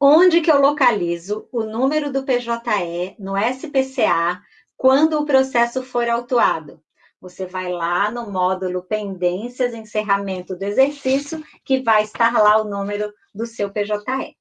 Onde que eu localizo o número do PJE no SPCA quando o processo for autuado? Você vai lá no módulo Pendências, Encerramento do Exercício, que vai estar lá o número do seu PJE.